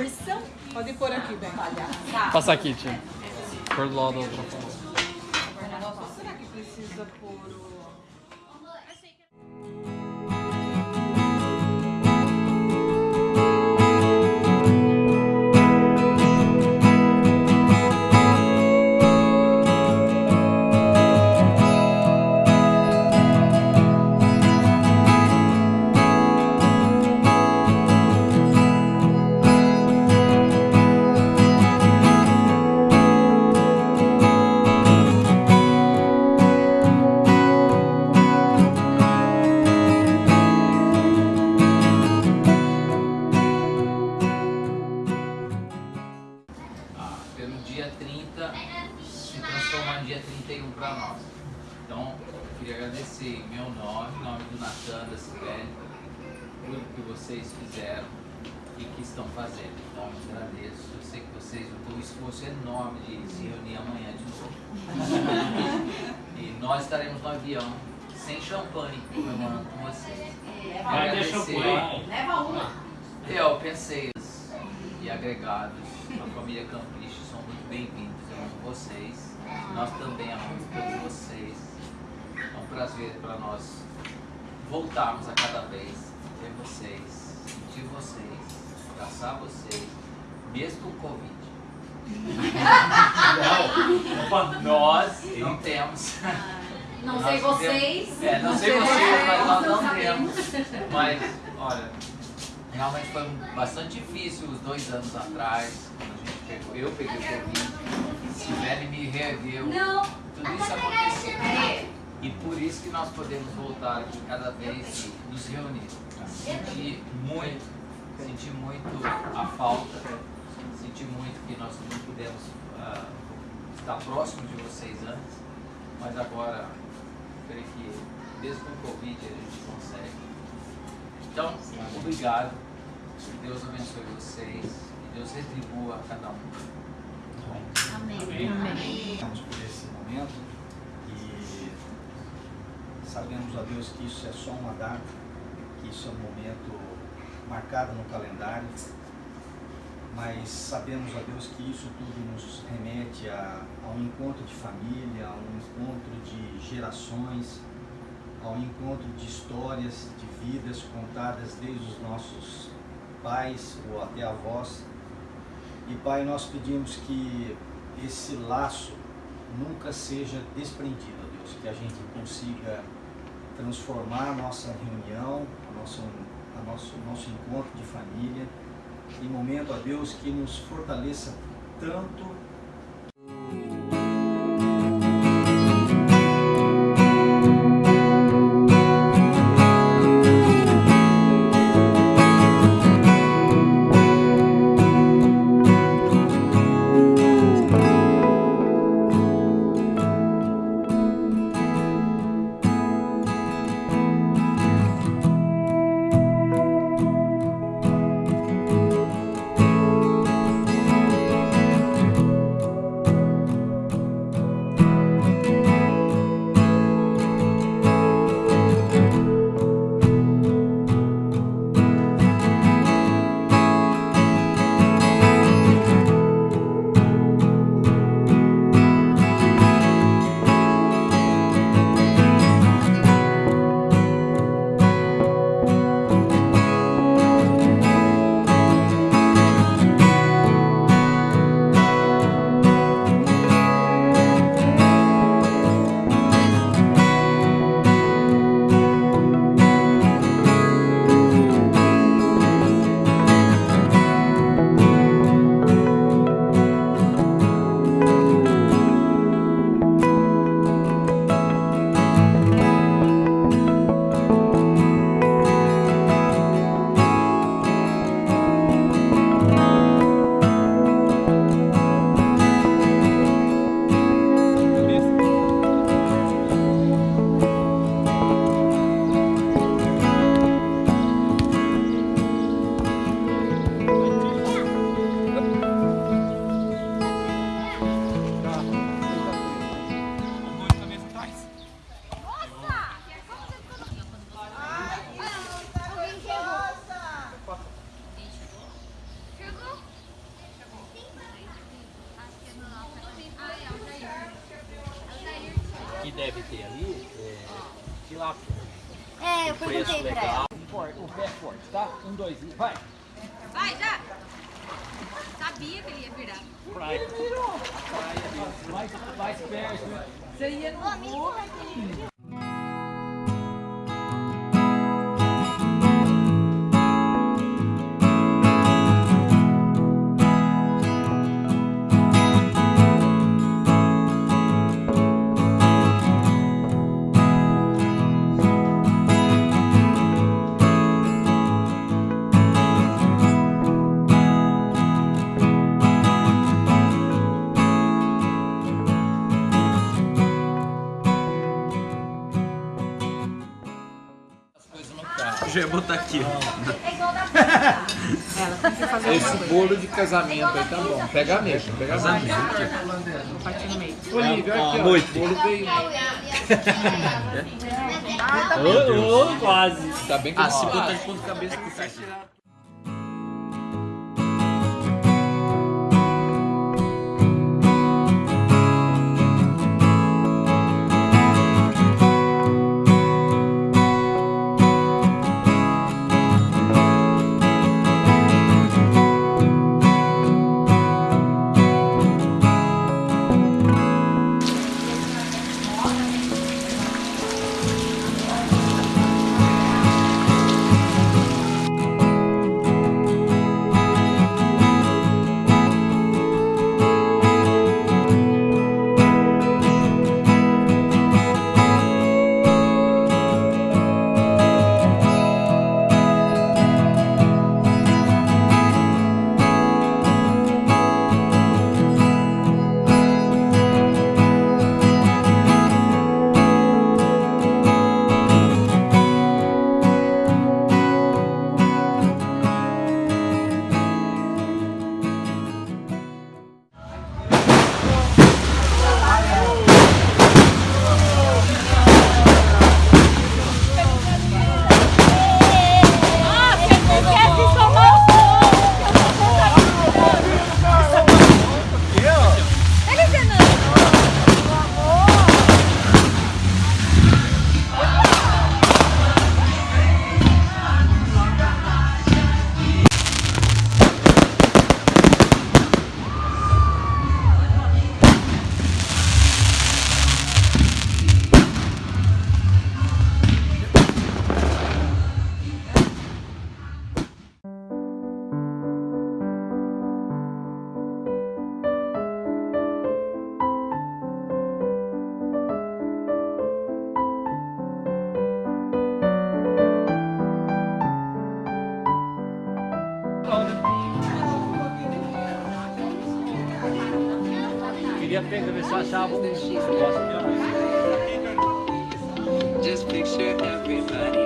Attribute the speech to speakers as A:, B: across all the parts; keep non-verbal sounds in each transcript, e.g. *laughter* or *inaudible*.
A: porção?
B: Pode pôr aqui, bem.
A: Tá.
C: Passa aqui, tia. Por do lado da outra.
B: Será que precisa pôr o...
D: estão fazendo. Então, eu agradeço. Eu sei que vocês vão ter um esforço enorme de se reunir amanhã de novo. *laughs* e nós estaremos no avião, sem champanhe, comemorando com vocês.
E: Vai ter champanhe.
A: Leva uma.
D: eu pensei e agregados, a família Campiche são muito bem-vindos, eu amo vocês, nós também amamos todos vocês. É um prazer para nós voltarmos a cada vez, ver vocês, sentir vocês, abraçar vocês, mesmo com Covid. Não, nós não temos.
A: Não
D: Nós
A: sei vocês.
D: É, não sei vocês, mas nós não temos. Mas, olha, realmente foi bastante difícil os dois anos atrás, quando a gente pegou. Eu peguei o Covid, Sibeli me reergueu.
A: Não.
D: Tudo isso aconteceu. E por isso que nós podemos voltar aqui cada vez e nos reunir. Senti muito, senti muito a falta, senti muito que nós não pudemos ah, estar próximo de vocês antes, mas agora creio que mesmo com o Covid a gente consegue. Então, obrigado. Que Deus abençoe vocês e Deus retribua a cada um.
A: Amém.
F: Estamos por esse momento e sabemos, a Deus, que isso é só uma data, que isso é um momento marcado no calendário, mas sabemos, a Deus, que isso tudo nos remete a, a um encontro de família, a um encontro de gerações, a um encontro de histórias, de vidas contadas desde os nossos pais ou até avós. E Pai, nós pedimos que esse laço nunca seja desprendido, ó Deus, que a gente consiga transformar a nossa reunião, a nossa, a nosso, nosso encontro de família, em momento, ó Deus, que nos fortaleça tanto
E: deve ter ali é tilápia.
G: É, eu
E: Preço
G: perguntei pra ela.
E: O pé forte, tá? Um, dois, e vai.
A: Vai, já! Sabia que ele ia virar.
E: Vai. Vai, mais, mais perto.
B: Você ia no voo.
C: Botar aqui.
G: É igual da *laughs*
D: Esse bolo de casamento aí tá bom. Pega mesmo, pega mesmo. Olivia, aqui, ó.
C: Muito.
D: O bolo veio. *laughs*
E: Ô, ô, quase.
D: Tá bem que
C: Ah, se
D: eu
C: botar de ponta cabeça que sai.
E: Queria pegar, ver se eu achava um negócio meu.
H: Just picture everybody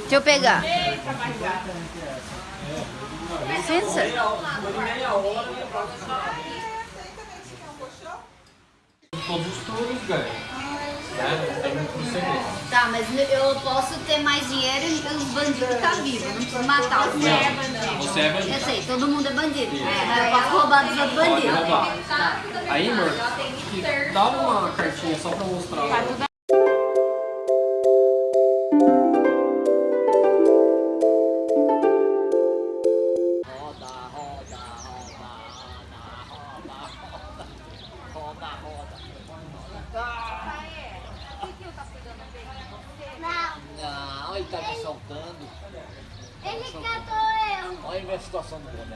G: Deixa eu pegar. Licença?
C: Todos os turnos ganham. Né? Tem muito segredo.
G: Tá, mas eu posso ter mais dinheiro e os bandidos tá vivos. Não preciso matar os bandidos.
C: Você é bandido.
G: Eu sei, todo mundo é bandido. É, eu posso roubar dos outros
C: Pode
G: bandidos.
C: roubar. Aí, amor, dá uma cartinha só pra mostrar.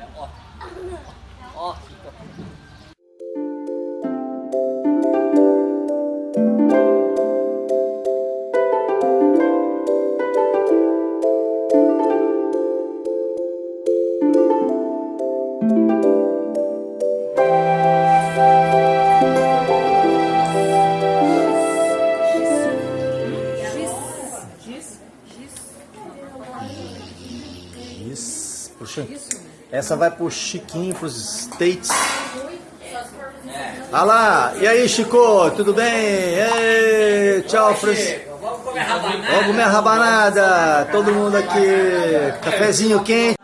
E: Situação do boné, ó.
F: Essa vai pro Chiquinho, pros States. Ah lá, e aí Chico, tudo bem? Ei, tchau, Francisco. Vamos comer rabanada. Todo mundo aqui, cafezinho quente.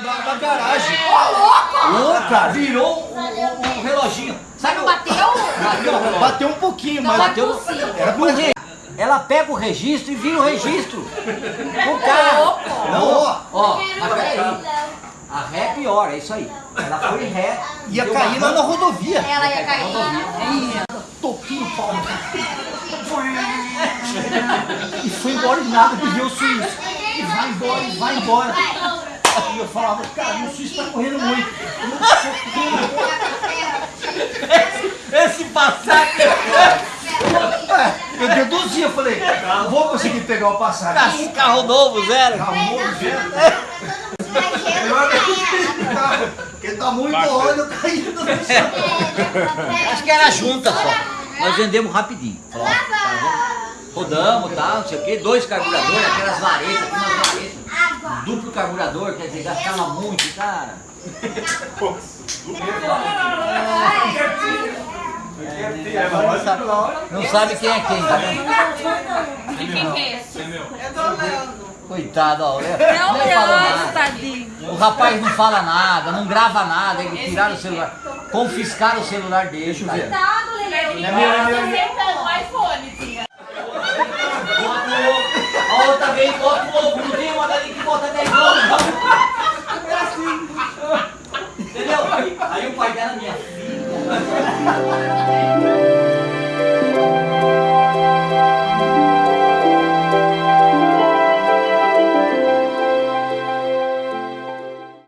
I: Na garagem. Ô, cara, virou o, o- o reloginho. Sabe
G: Bateu?
I: Bateu, bateu um pouquinho, mas
G: Bateu.
I: era pro Ela pega o registro e vira o registro. O carro. Não, ó, ó, mas peraí. A ré é pior, é isso aí. Ela foi ré. Ia
F: Deu
I: cair lá na rodovia.
G: Ela ia cair lá.
I: Toquinho o pau. E foi embora e nada, que viu o suíço. E vai embora, e vai embora. E eu falava, cara, o suíço tá correndo muito. Esse passado. Eu deduzia, eu falei, vou conseguir pegar o passagem.
E: Carro novo, zero.
I: Carro novo, zero. Melhor que carro, porque tá muito óleo caindo no chão. Acho que era junta só. Nós vendemos rapidinho. Ó, tá, Rodamos, tá, não sei o quê, dois carburadores, aquelas varetas, aqui umas varetas. Duplo carburador, quer dizer, gastava muito, cara. Não sabe quem é quem, tá vendo?
B: E quem que é esse?
A: É do Leandro.
I: Coitado, ó.
B: É
I: nem
B: o
I: fala
B: Leandro,
I: nada.
B: tadinho.
I: O rapaz não fala nada, não grava nada, ele tiraram o celular, confiscaram o celular dele. Deixa eu ver.
G: Coitado.
I: É meu, é meu, é
B: o iPhone, tia.
I: A outra vez bota o ovo, não tem uma dali que bota 10 ovos. É assim. Entendeu? Aí o pai dela, minha filha.